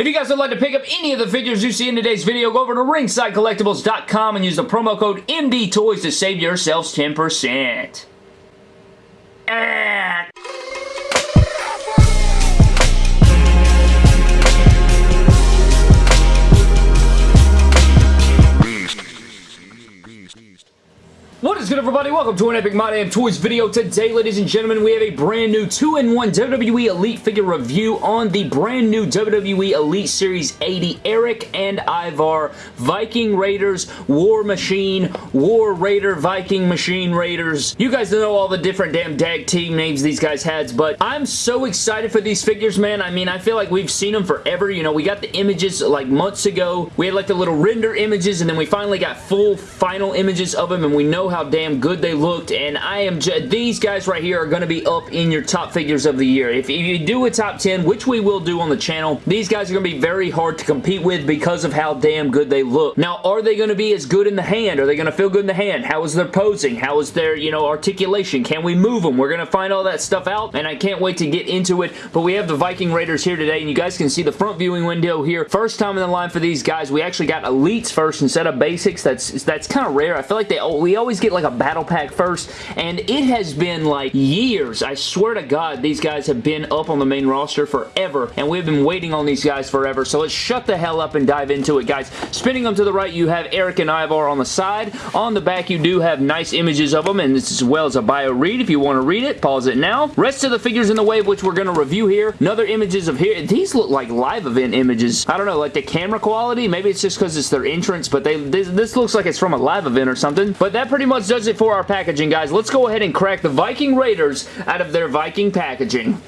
If you guys would like to pick up any of the figures you see in today's video, go over to ringsidecollectibles.com and use the promo code MDTOYS to save yourselves 10%. Ah. What is good everybody? Welcome to an Epic My Damn Toys video. Today, ladies and gentlemen, we have a brand new 2-in-1 WWE Elite figure review on the brand new WWE Elite Series 80 Erik and Ivar Viking Raiders War Machine War Raider Viking Machine Raiders. You guys know all the different damn tag team names these guys had, but I'm so excited for these figures, man. I mean, I feel like we've seen them forever. You know, we got the images like months ago. We had like the little render images, and then we finally got full final images of them, and we know how damn good they looked, and I am just these guys right here are going to be up in your top figures of the year. If, if you do a top 10, which we will do on the channel, these guys are going to be very hard to compete with because of how damn good they look. Now, are they going to be as good in the hand? Are they going to feel good in the hand? How is their posing? How is their, you know, articulation? Can we move them? We're going to find all that stuff out, and I can't wait to get into it, but we have the Viking Raiders here today, and you guys can see the front viewing window here. First time in the line for these guys. We actually got Elites first instead of Basics. That's that's kind of rare. I feel like they we always get like a battle pack first, and it has been like years. I swear to God, these guys have been up on the main roster forever, and we've been waiting on these guys forever, so let's shut the hell up and dive into it, guys. Spinning them to the right, you have Erik and Ivar on the side. On the back, you do have nice images of them, and this as well as a bio read. If you want to read it, pause it now. Rest of the figures in the wave, which we're going to review here. Another images of here. These look like live event images. I don't know, like the camera quality. Maybe it's just because it's their entrance, but they this, this looks like it's from a live event or something. But that pretty much does it for our packaging, guys. Let's go ahead and crack the Viking Raiders out of their Viking packaging.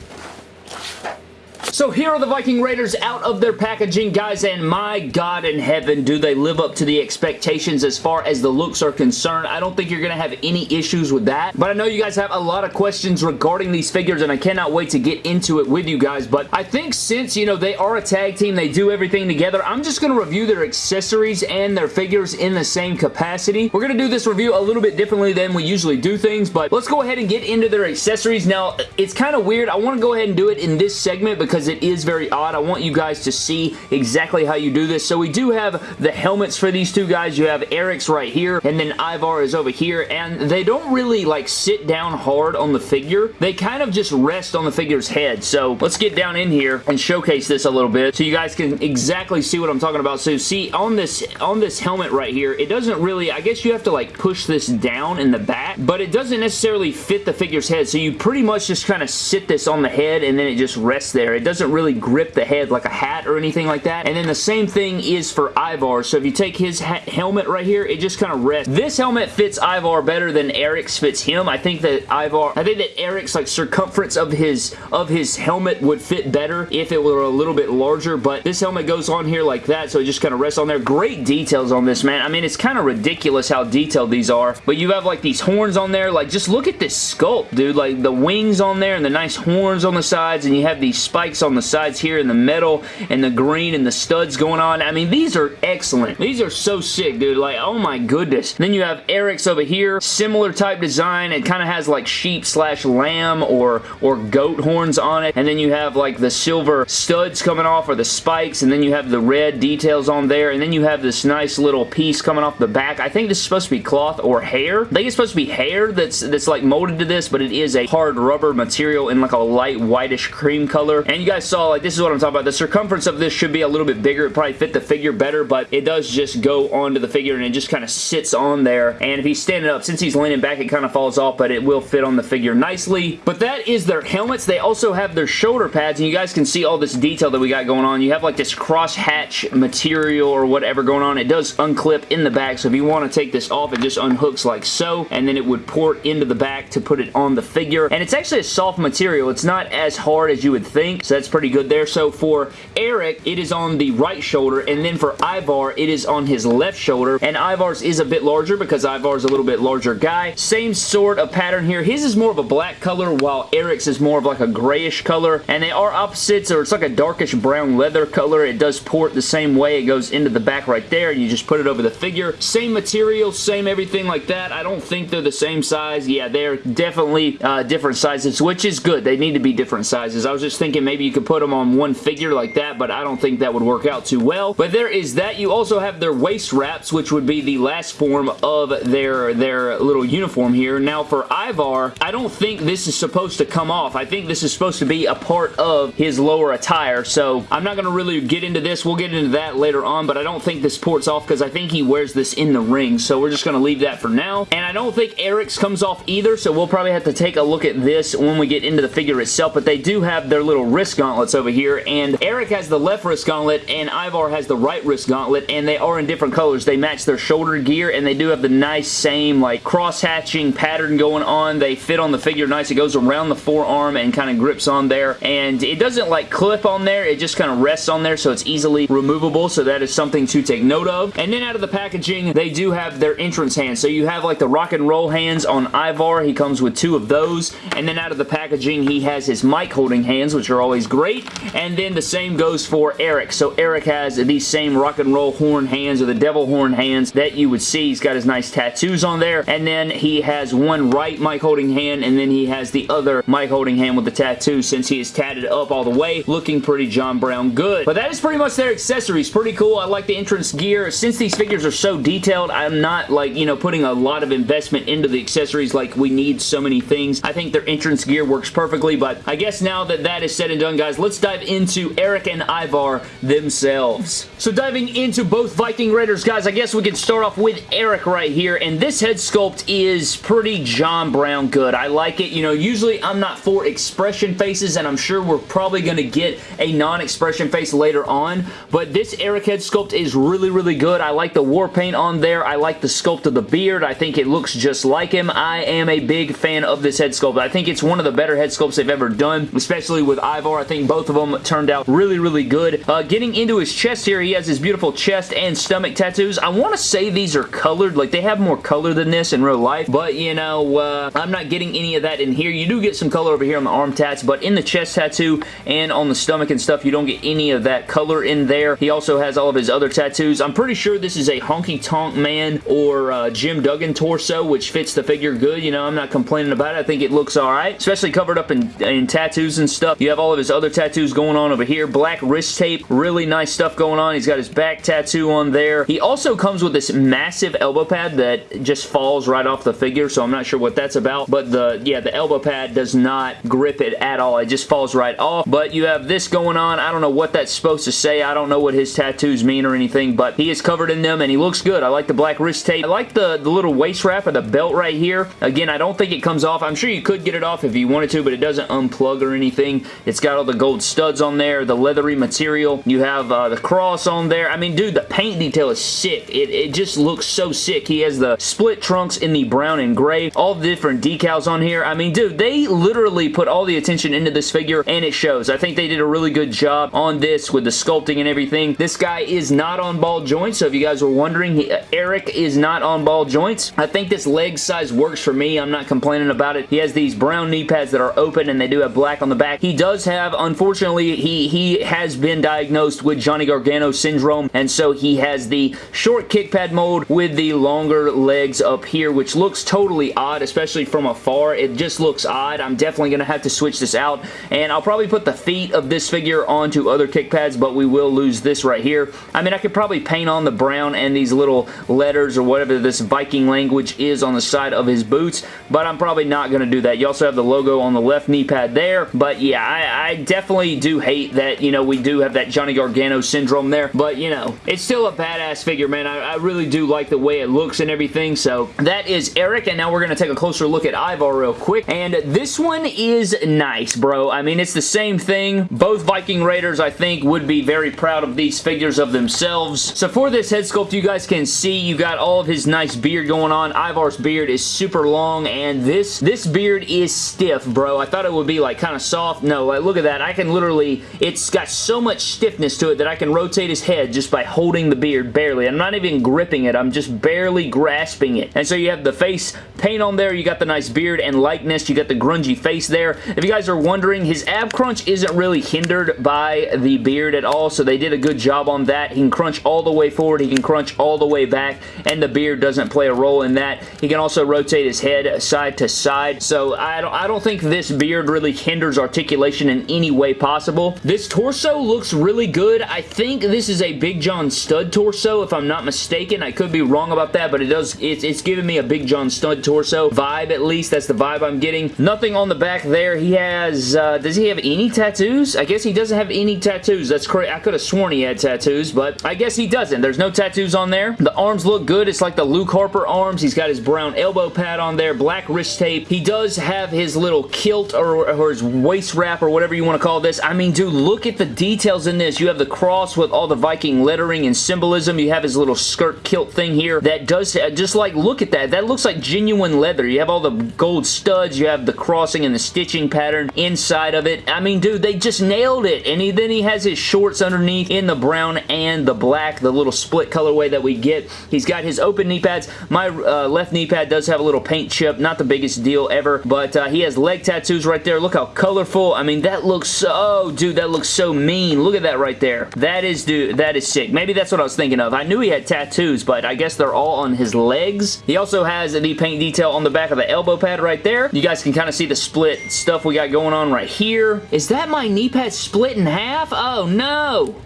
So here are the Viking Raiders out of their packaging, guys, and my God in heaven, do they live up to the expectations as far as the looks are concerned. I don't think you're going to have any issues with that, but I know you guys have a lot of questions regarding these figures, and I cannot wait to get into it with you guys, but I think since, you know, they are a tag team, they do everything together, I'm just going to review their accessories and their figures in the same capacity. We're going to do this review a little bit differently than we usually do things, but let's go ahead and get into their accessories. Now, it's kind of weird. I want to go ahead and do it in this segment because because it is very odd. I want you guys to see exactly how you do this. So we do have the helmets for these two guys. You have Erik's right here, and then Ivar is over here, and they don't really like sit down hard on the figure. They kind of just rest on the figure's head. So let's get down in here and showcase this a little bit so you guys can exactly see what I'm talking about. So see, on this, on this helmet right here, it doesn't really, I guess you have to like push this down in the back, but it doesn't necessarily fit the figure's head. So you pretty much just kind of sit this on the head and then it just rests there. It doesn't really grip the head like a hat or anything like that. And then the same thing is for Ivar. So if you take his helmet right here, it just kind of rests. This helmet fits Ivar better than Erik's fits him. I think that Ivar, I think that Erik's like circumference of his of his helmet would fit better if it were a little bit larger, but this helmet goes on here like that, so it just kind of rests on there. Great details on this, man. I mean, it's kind of ridiculous how detailed these are, but you have like these horns on there. Like, just look at this sculpt, dude. Like, the wings on there and the nice horns on the sides, and you have these spikes on the sides here in the metal and the green and the studs going on. I mean, these are excellent. These are so sick, dude. Like, oh my goodness. Then you have Erik's over here. Similar type design. It kind of has like sheep slash lamb or, or goat horns on it. And then you have like the silver studs coming off or the spikes. And then you have the red details on there. And then you have this nice little piece coming off the back. I think this is supposed to be cloth or hair. I think it's supposed to be hair that's, that's like molded to this, but it is a hard rubber material in like a light whitish cream color. And you guys saw like this is what I'm talking about. The circumference of this should be a little bit bigger. It probably fit the figure better, but it does just go onto the figure and it just kind of sits on there. And if he's standing up, since he's leaning back, it kind of falls off, but it will fit on the figure nicely. But that is their helmets. They also have their shoulder pads, and you guys can see all this detail that we got going on. You have like this cross hatch material or whatever going on. It does unclip in the back, so if you want to take this off, it just unhooks like so, and then it would port into the back to put it on the figure. And it's actually a soft material. It's not as hard as you would think, so that's pretty good there. So for Erik, it is on the right shoulder, and then for Ivar, it is on his left shoulder, and Ivar's is a bit larger because Ivar's a little bit larger guy. Same sort of pattern here. His is more of a black color, while Erik's is more of like a grayish color, and they are opposites, or it's like a darkish brown leather color. It does port the same way. It goes into the back right there, and you just put it over the figure. Same material, same everything like that. I don't think they're the same size. Yeah, they're definitely uh, different sizes, which is good. They need to be different sizes. I was just thinking maybe you you could put them on one figure like that, but I don't think that would work out too well. But there is that. You also have their waist wraps, which would be the last form of their, their little uniform here. Now for Ivar, I don't think this is supposed to come off. I think this is supposed to be a part of his lower attire, so I'm not going to really get into this. We'll get into that later on, but I don't think this ports off because I think he wears this in the ring, so we're just going to leave that for now. And I don't think Erik's comes off either, so we'll probably have to take a look at this when we get into the figure itself, but they do have their little wrist gauntlets over here, and Erik has the left wrist gauntlet, and Ivar has the right wrist gauntlet, and they are in different colors. They match their shoulder gear, and they do have the nice same like cross-hatching pattern going on. They fit on the figure nice. It goes around the forearm and kind of grips on there, and it doesn't like clip on there. It just kind of rests on there, so it's easily removable, so that is something to take note of. And then out of the packaging, they do have their entrance hands. So you have like the rock and roll hands on Ivar. He comes with two of those. And then out of the packaging, he has his mic holding hands, which are always great. And then the same goes for Erik. So Erik has these same rock and roll horn hands or the devil horn hands that you would see. He's got his nice tattoos on there. And then he has one right mic holding hand and then he has the other mic holding hand with the tattoo since he is tatted up all the way, looking pretty John Brown good. But that is pretty much their accessories. Pretty cool. I like the entrance gear. Since these figures are so detailed, I'm not like, you know, putting a lot of investment into the accessories like we need so many things. I think their entrance gear works perfectly, but I guess now that that is said and done, guys, let's dive into Erik and Ivar themselves. So diving into both Viking Raiders, guys, I guess we can start off with Erik right here, and this head sculpt is pretty John Brown good. I like it. You know, usually I'm not for expression faces, and I'm sure we're probably going to get a non-expression face later on, but this Erik head sculpt is really, really good. I like the war paint on there. I like the sculpt of the beard. I think it looks just like him. I am a big fan of this head sculpt. I think it's one of the better head sculpts they've ever done, especially with Ivar. I think both of them turned out really, really good. Uh, getting into his chest here, he has his beautiful chest and stomach tattoos. I want to say these are colored. Like, they have more color than this in real life, but, you know, uh, I'm not getting any of that in here. You do get some color over here on the arm tats, but in the chest tattoo and on the stomach and stuff, you don't get any of that color in there. He also has all of his other tattoos. I'm pretty sure this is a Honky Tonk Man or uh, Jim Duggan torso, which fits the figure good. You know, I'm not complaining about it. I think it looks alright, especially covered up in, in tattoos and stuff. You have all of his other tattoos going on over here. Black wrist tape. Really nice stuff going on. He's got his back tattoo on there. He also comes with this massive elbow pad that just falls right off the figure, so I'm not sure what that's about, but the, yeah, the elbow pad does not grip it at all. It just falls right off, but you have this going on. I don't know what that's supposed to say. I don't know what his tattoos mean or anything, but he is covered in them and he looks good. I like the black wrist tape. I like the, the little waist wrap or the belt right here. Again, I don't think it comes off. I'm sure you could get it off if you wanted to, but it doesn't unplug or anything. It's got the gold studs on there, the leathery material. You have uh, the cross on there. I mean, dude, the paint detail is sick. It, it just looks so sick. He has the split trunks in the brown and gray. All the different decals on here. I mean, dude, they literally put all the attention into this figure and it shows. I think they did a really good job on this with the sculpting and everything. This guy is not on ball joints, so if you guys were wondering, he, Erik is not on ball joints. I think this leg size works for me. I'm not complaining about it. He has these brown knee pads that are open and they do have black on the back. He does have, unfortunately, he, he has been diagnosed with Johnny Gargano syndrome and so he has the short kick pad mold with the longer legs up here, which looks totally odd, especially from afar. It just looks odd. I'm definitely going to have to switch this out and I'll probably put the feet of this figure onto other kick pads, but we will lose this right here. I mean, I could probably paint on the brown and these little letters or whatever this Viking language is on the side of his boots, but I'm probably not going to do that. You also have the logo on the left knee pad there, but yeah, I, I definitely do hate that, you know, we do have that Johnny Gargano syndrome there, but, you know, it's still a badass figure, man. I, I really do like the way it looks and everything, so that is Erik, and now we're going to take a closer look at Ivar real quick, and this one is nice, bro. I mean, it's the same thing. Both Viking Raiders, I think, would be very proud of these figures of themselves. So for this head sculpt, you guys can see you got all of his nice beard going on. Ivar's beard is super long, and this, this beard is stiff, bro. I thought it would be like kind of soft. No, like, look at that. I can literally, it's got so much stiffness to it that I can rotate his head just by holding the beard barely. I'm not even gripping it. I'm just barely grasping it. And so you have the face paint on there. You got the nice beard and likeness. You got the grungy face there. If you guys are wondering, his ab crunch isn't really hindered by the beard at all, so they did a good job on that. He can crunch all the way forward. He can crunch all the way back, and the beard doesn't play a role in that. He can also rotate his head side to side, so I don't, I don't think this beard really hinders articulation in any way possible. This torso looks really good. I think this is a Big John Studd torso, if I'm not mistaken. I could be wrong about that, but it does, it's, it's giving me a Big John Studd torso vibe, at least. That's the vibe I'm getting. Nothing on the back there. He has, uh, does he have any tattoos? I guess he doesn't have any tattoos. That's correct. I could have sworn he had tattoos, but I guess he doesn't. There's no tattoos on there. The arms look good. It's like the Luke Harper arms. He's got his brown elbow pad on there, black wrist tape. He does have his little kilt or, or his waist wrap or whatever you want to call this. I mean, dude, look at the details in this. You have the cross with all the Viking lettering and symbolism. You have his little skirt kilt thing here that does, uh, just like, look at that. That looks like genuine leather. You have all the gold studs. You have the crossing and the stitching pattern inside of it. I mean, dude, they just nailed it. And he, then he has his shorts underneath in the brown and the black, the little split colorway that we get. He's got his open knee pads. My uh, left knee pad does have a little paint chip. Not the biggest deal ever, but uh, he has leg tattoos right there. Look how colorful. I mean, that looks so, oh, dude, that looks so mean. Look at that right there. That is, dude, that is sick. Maybe that's what I was thinking of. I knew he had tattoos, but I guess they're all on his legs. He also has the paint detail on the back of the elbow pad right there. You guys can kind of see the split stuff we got going on right here. Is that my knee pad split in half? Oh, no.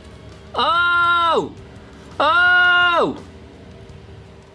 Oh! Oh!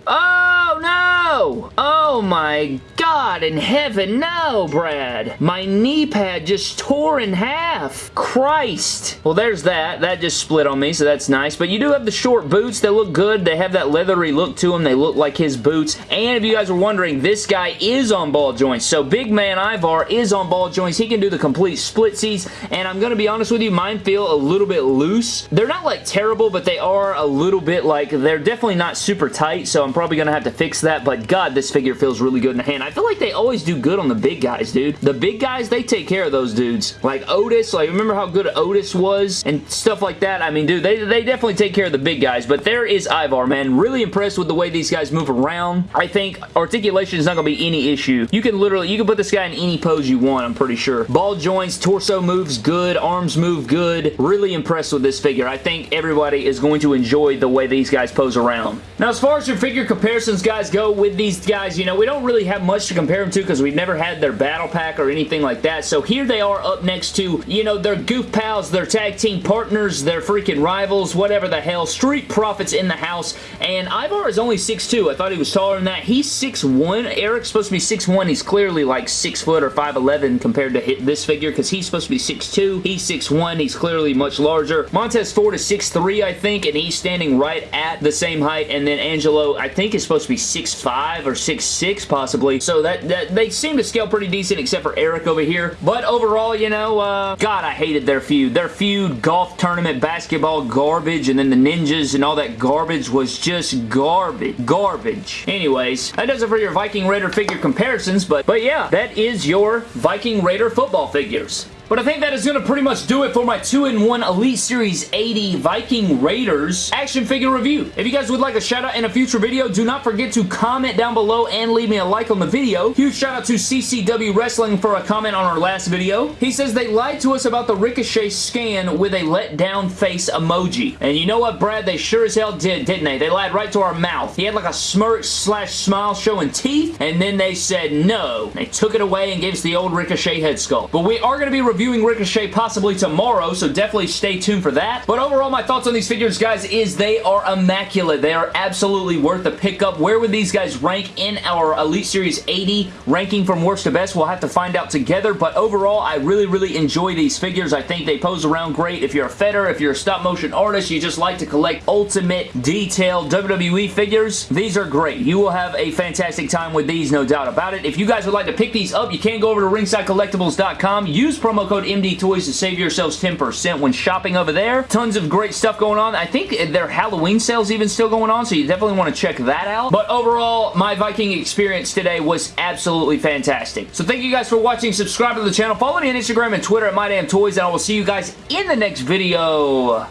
Oh, no! Oh, my God in heaven, no, Brad! My knee pad just tore in half! Christ! Well, there's that. That just split on me, so that's nice. But you do have the short boots. They look good. They have that leathery look to them. They look like his boots. And if you guys were wondering, this guy is on ball joints. So Big Man Ivar is on ball joints. He can do the complete splitsies. And I'm going to be honest with you, mine feel a little bit loose. They're not like terrible, but they are a little bit like, they're definitely not super tight. So I'm probably going to have to fix that, but God, this figure feels really good in the hand. I feel like they always do good on the big guys, dude. The big guys, they take care of those dudes. Like Otis, like remember how good Otis was and stuff like that? I mean, dude, they, they definitely take care of the big guys, but there is Ivar, man. Really impressed with the way these guys move around. I think articulation is not going to be any issue. You can literally, you can put this guy in any pose you want, I'm pretty sure. Ball joints, torso moves good, arms move good. Really impressed with this figure. I think everybody is going to enjoy the way these guys pose around. Now, as far as your figure figure comparisons, guys, go with these guys, you know, we don't really have much to compare them to because we've never had their battle pack or anything like that. So here they are up next to, you know, their goof pals, their tag team partners, their freaking rivals, whatever the hell. Street Profits in the house. And Ivar is only 6'2". I thought he was taller than that. He's 6'1". Erik's supposed to be 6'1". He's clearly like 6 foot or 5'11 compared to this figure because he's supposed to be 6'2". He's 6'1". He's clearly much larger. Montez Ford is 6'3", I think, and he's standing right at the same height. And then Angelo, I think is supposed to be 6'5 or 6'6 possibly. So that, that they seem to scale pretty decent except for Erik over here. But overall, you know, uh, God, I hated their feud. Their feud, golf tournament, basketball, garbage, and then the ninjas and all that garbage was just garbage. Garbage. Anyways, that does it for your Viking Raider figure comparisons, but, but yeah, that is your Viking Raider football figures. But I think that is going to pretty much do it for my 2-in-1 Elite Series 80 Viking Raiders action figure review. If you guys would like a shout out in a future video, do not forget to comment down below and leave me a like on the video. Huge shout out to CCW Wrestling for a comment on our last video. He says they lied to us about the Ricochet scan with a let down face emoji. And you know what, Brad? They sure as hell did, didn't they? They lied right to our mouth. He had like a smirk slash smile showing teeth, and then they said no. They took it away and gave us the old Ricochet head sculpt. But we are going to be reviewing reviewing Ricochet possibly tomorrow, so definitely stay tuned for that. But overall, my thoughts on these figures, guys, is they are immaculate. They are absolutely worth the pickup. Where would these guys rank in our Elite Series 80 ranking from worst to best? We'll have to find out together, but overall, I really, really enjoy these figures. I think they pose around great. If you're a fedder, if you're a stop motion artist, you just like to collect ultimate detailed WWE figures, these are great. You will have a fantastic time with these, no doubt about it. If you guys would like to pick these up, you can go over to ringsidecollectibles.com, use promo code MD Toys to save yourselves 10% when shopping over there. Tons of great stuff going on. I think their Halloween sales even still going on, so you definitely want to check that out. But overall, my Viking experience today was absolutely fantastic. So thank you guys for watching. Subscribe to the channel. Follow me on Instagram and Twitter at MyDamnToys, and I will see you guys in the next video.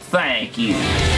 Thank you.